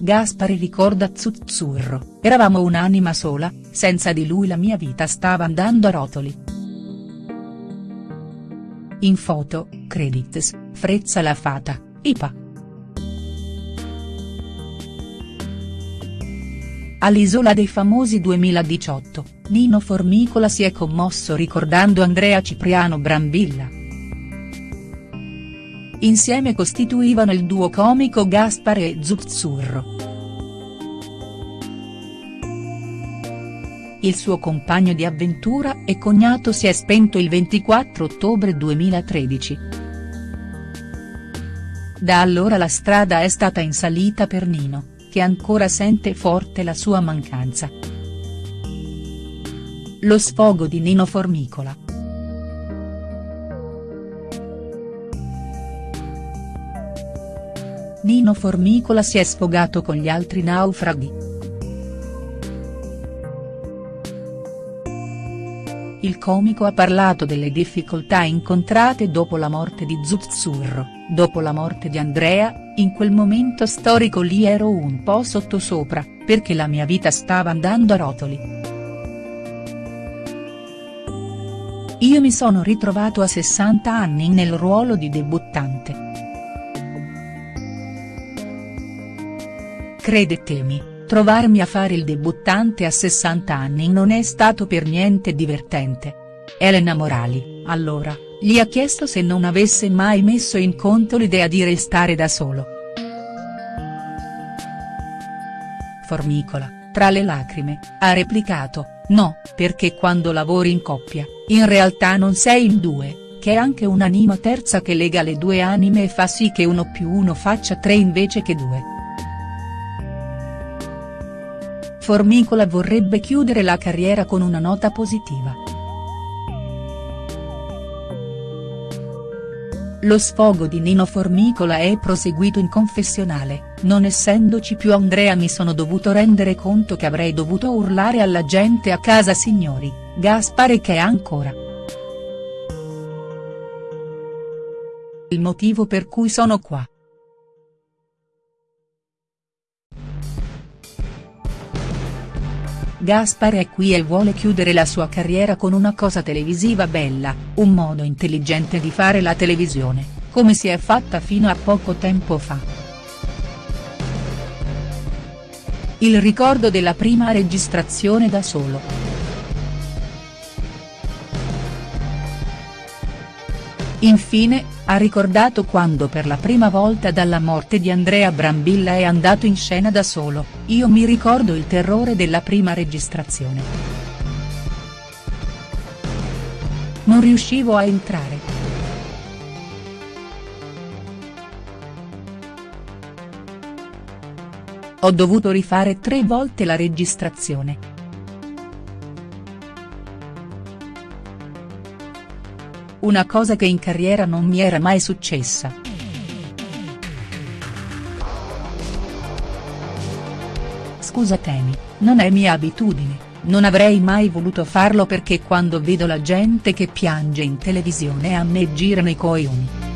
Gaspare ricorda Zuzzurro, eravamo un'anima sola, senza di lui la mia vita stava andando a rotoli. In foto, credits, Frezza la Fata, IPA. All'Isola dei Famosi 2018, Nino Formicola si è commosso ricordando Andrea Cipriano Brambilla. Insieme costituivano il duo comico Gaspare e Zuzzurro. Il suo compagno di avventura e cognato si è spento il 24 ottobre 2013. Da allora la strada è stata in salita per Nino che ancora sente forte la sua mancanza. Lo sfogo di Nino Formicola. Nino Formicola si è sfogato con gli altri naufraghi. Il comico ha parlato delle difficoltà incontrate dopo la morte di Zuzzurro, dopo la morte di Andrea, in quel momento storico lì ero un po' sottosopra, perché la mia vita stava andando a rotoli. Io mi sono ritrovato a 60 anni nel ruolo di debuttante. Credetemi, trovarmi a fare il debuttante a 60 anni non è stato per niente divertente. Elena Morali, allora, gli ha chiesto se non avesse mai messo in conto l'idea di restare da solo. Formicola, tra le lacrime, ha replicato, no, perché quando lavori in coppia, in realtà non sei in due, che è anche un'anima terza che lega le due anime e fa sì che uno più uno faccia tre invece che due. Formicola vorrebbe chiudere la carriera con una nota positiva. Lo sfogo di Nino Formicola è proseguito in confessionale, non essendoci più Andrea mi sono dovuto rendere conto che avrei dovuto urlare alla gente a casa signori, Gaspare che è ancora. Il motivo per cui sono qua. Gaspar è qui e vuole chiudere la sua carriera con una cosa televisiva bella, un modo intelligente di fare la televisione, come si è fatta fino a poco tempo fa. Il ricordo della prima registrazione da solo. Infine, ha ricordato quando per la prima volta dalla morte di Andrea Brambilla è andato in scena da solo, io mi ricordo il terrore della prima registrazione. Non riuscivo a entrare. Ho dovuto rifare tre volte la registrazione. Una cosa che in carriera non mi era mai successa. Scusatemi, non è mia abitudine, non avrei mai voluto farlo perché quando vedo la gente che piange in televisione a me girano i coglioni.